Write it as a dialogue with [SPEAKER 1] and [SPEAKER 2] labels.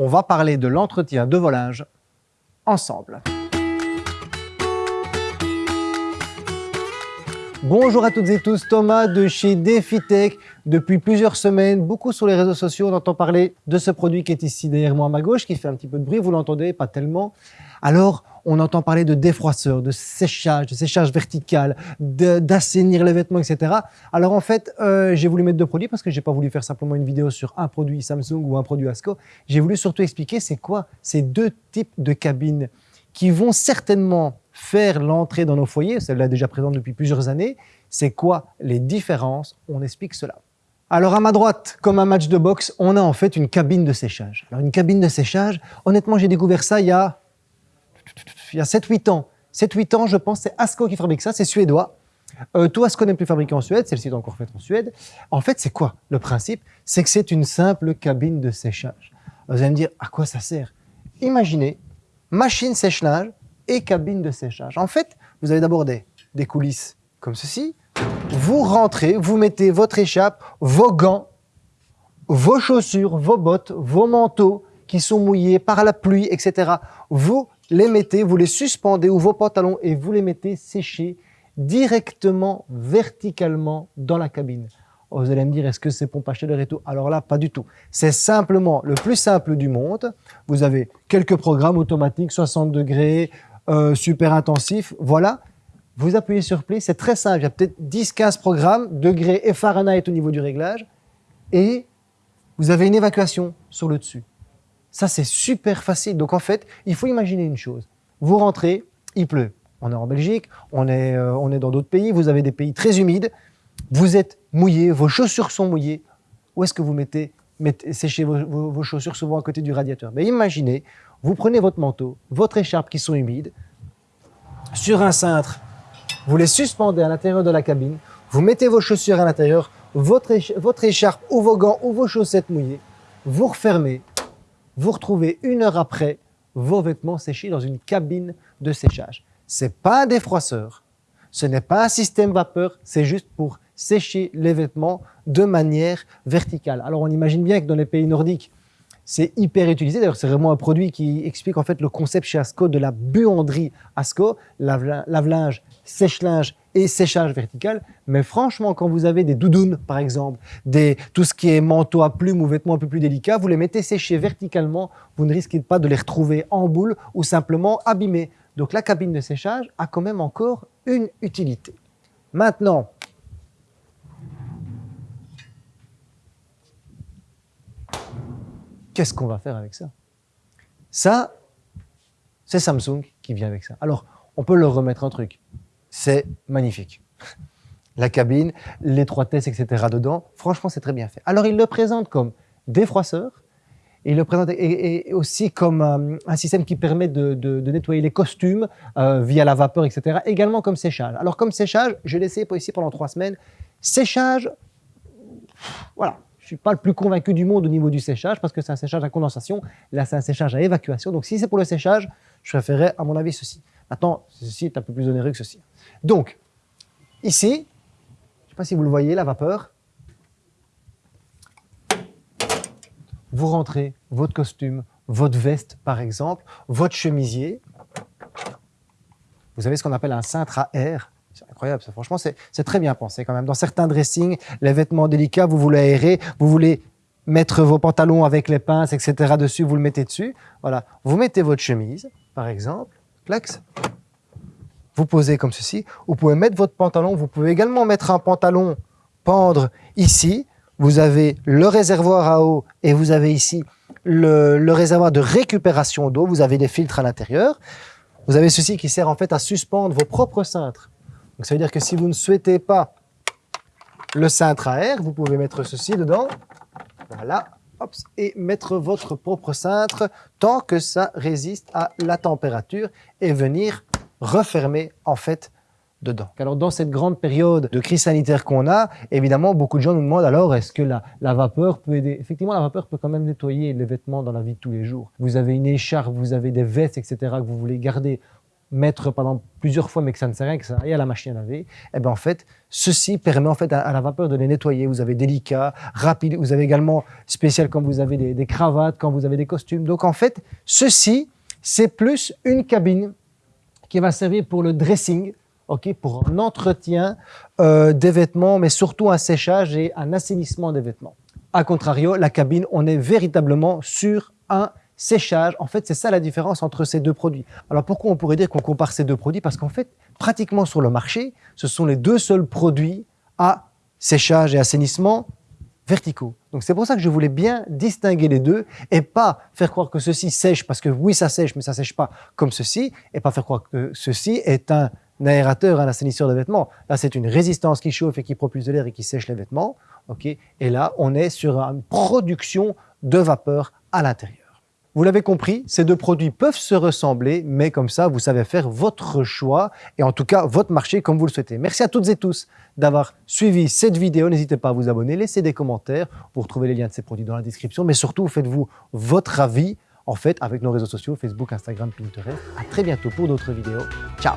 [SPEAKER 1] on va parler de l'entretien de volage ensemble. Bonjour à toutes et tous, Thomas de chez DefiTech. Depuis plusieurs semaines, beaucoup sur les réseaux sociaux, on entend parler de ce produit qui est ici derrière moi à ma gauche, qui fait un petit peu de bruit, vous l'entendez, pas tellement. Alors, on entend parler de défroisseur, de séchage, de séchage vertical, d'assainir les vêtements, etc. Alors en fait, euh, j'ai voulu mettre deux produits parce que j'ai pas voulu faire simplement une vidéo sur un produit Samsung ou un produit Asco. J'ai voulu surtout expliquer c'est quoi ces deux types de cabines qui vont certainement faire l'entrée dans nos foyers, celle-là déjà présente depuis plusieurs années. C'est quoi les différences? On explique cela. Alors à ma droite, comme un match de boxe, on a en fait une cabine de séchage. Alors une cabine de séchage, honnêtement j'ai découvert ça il y a il y a 7-8 ans. 7-8 ans, je pense, c'est Asco qui fabrique ça, c'est suédois. Euh, tout Asco n'est plus fabriqué en Suède, celle-ci est encore faite en Suède. En fait, c'est quoi le principe? C'est que c'est une simple cabine de séchage. Vous allez me dire, à quoi ça sert? Imaginez, machine sèche-linge et cabine de séchage. En fait, vous avez d'abord des, des coulisses comme ceci. Vous rentrez, vous mettez votre échappe, vos gants, vos chaussures, vos bottes, vos manteaux qui sont mouillés par la pluie, etc. Vous les mettez, vous les suspendez ou vos pantalons et vous les mettez sécher directement, verticalement dans la cabine. Oh, vous allez me dire, est-ce que c'est pompe à chaleur et tout Alors là, pas du tout. C'est simplement le plus simple du monde. Vous avez quelques programmes automatiques, 60 degrés, euh, super intensif. Voilà. Vous appuyez sur play, c'est très simple. Il y a peut-être 10-15 programmes, degrés et Fahrenheit au niveau du réglage. Et vous avez une évacuation sur le dessus. Ça, c'est super facile. Donc, en fait, il faut imaginer une chose. Vous rentrez, il pleut. On est en Belgique, on est, euh, on est dans d'autres pays, vous avez des pays très humides, vous êtes mouillé, vos chaussures sont mouillées. Où est-ce que vous mettez, séchez vos, chaussures souvent à côté du radiateur? Mais imaginez, vous prenez votre manteau, votre écharpe qui sont humides, sur un cintre, vous les suspendez à l'intérieur de la cabine, vous mettez vos chaussures à l'intérieur, votre, votre écharpe ou vos gants ou vos chaussettes mouillées, vous refermez, vous retrouvez une heure après vos vêtements séchés dans une cabine de séchage. Ce n'est pas un défroisseur, ce n'est pas un système vapeur, c'est juste pour sécher les vêtements de manière verticale. Alors on imagine bien que dans les pays nordiques, c'est hyper utilisé. D'ailleurs, c'est vraiment un produit qui explique en fait le concept chez Asco de la buanderie Asco, lave-linge, sèche-linge et séchage vertical. Mais franchement, quand vous avez des doudounes, par exemple, des, tout ce qui est manteau à plumes ou vêtements un peu plus délicats, vous les mettez sécher verticalement, vous ne risquez pas de les retrouver en boule ou simplement abîmés. Donc la cabine de séchage a quand même encore une utilité. Maintenant, qu'est-ce qu'on va faire avec ça? Ça, c'est Samsung qui vient avec ça. Alors, on peut leur remettre un truc. C'est magnifique. La cabine, l'étroitesse, etc. dedans, franchement, c'est très bien fait. Alors, ils le présentent comme défroisseur, il le présente et, aussi comme euh, un système qui permet de, nettoyer les costumes euh, via la vapeur, etc. Également comme séchage. Alors comme séchage, j'ai laissé ici pendant trois semaines. Séchage, voilà, je suis pas le plus convaincu du monde au niveau du séchage parce que c'est un séchage à condensation. Là, c'est un séchage à évacuation. Donc, si c'est pour le séchage, je préférerais, à mon avis, ceci. Maintenant, ceci est un peu plus onéreux que ceci. Donc, ici, je ne sais pas si vous le voyez, la vapeur. Vous rentrez votre costume, votre veste, par exemple, votre chemisier. Vous avez ce qu'on appelle un cintre à air? Incroyable, franchement, c'est très bien pensé quand même. Dans certains dressings, les vêtements délicats, vous voulez aérer, vous voulez mettre vos pantalons avec les pinces, etc. dessus, vous le mettez dessus. Voilà, vous mettez votre chemise, par exemple, clax, vous posez comme ceci. Vous pouvez mettre votre pantalon, vous pouvez également mettre un pantalon, pendre ici. Vous avez le réservoir à eau et vous avez ici le, le réservoir de récupération d'eau. Vous avez des filtres à l'intérieur. Vous avez ceci qui sert en fait à suspendre vos propres cintres donc ça veut dire que si vous ne souhaitez pas le cintre à air, vous pouvez mettre ceci dedans, voilà, et mettre votre propre cintre tant que ça résiste à la température et venir refermer en fait dedans. Alors dans cette grande période de crise sanitaire qu'on a, évidemment beaucoup de gens nous demandent alors est-ce que la, la, vapeur peut aider? Effectivement la vapeur peut quand même nettoyer les vêtements dans la vie de tous les jours. Vous avez une écharpe, vous avez des vestes etc. que vous voulez garder mettre pendant plusieurs fois mais que ça ne sert à rien, que ça aille à la machine à laver, eh bien en fait, ceci permet en fait à, la vapeur de les nettoyer. Vous avez délicat, rapide, vous avez également spécial quand vous avez des, cravates, quand vous avez des costumes. Donc en fait, ceci, c'est plus une cabine qui va servir pour le dressing, ok, pour un entretien euh, des vêtements, mais surtout un séchage et un assainissement des vêtements. A contrario, la cabine, on est véritablement sur un séchage. En fait, c'est ça la différence entre ces deux produits. Alors pourquoi on pourrait dire qu'on compare ces deux produits? Parce qu'en fait, pratiquement sur le marché, ce sont les deux seuls produits à séchage et assainissement verticaux. Donc c'est pour ça que je voulais bien distinguer les deux et pas faire croire que ceci sèche parce que oui, ça sèche, mais ça sèche pas comme ceci et pas faire croire que ceci est un aérateur, un assainisseur de vêtements. Là, c'est une résistance qui chauffe et qui propulse de l'air et qui sèche les vêtements. et là, on est sur une production de vapeur à l'intérieur. Vous l'avez compris, ces deux produits peuvent se ressembler, mais comme ça, vous savez faire votre choix et en tout cas votre marché comme vous le souhaitez. Merci à toutes et tous d'avoir suivi cette vidéo. N'hésitez pas à vous abonner, laissez des commentaires. Vous retrouvez les liens de ces produits dans la description, mais surtout, faites-vous votre avis en fait avec nos réseaux sociaux, Facebook, Instagram, Pinterest. À très bientôt pour d'autres vidéos. Ciao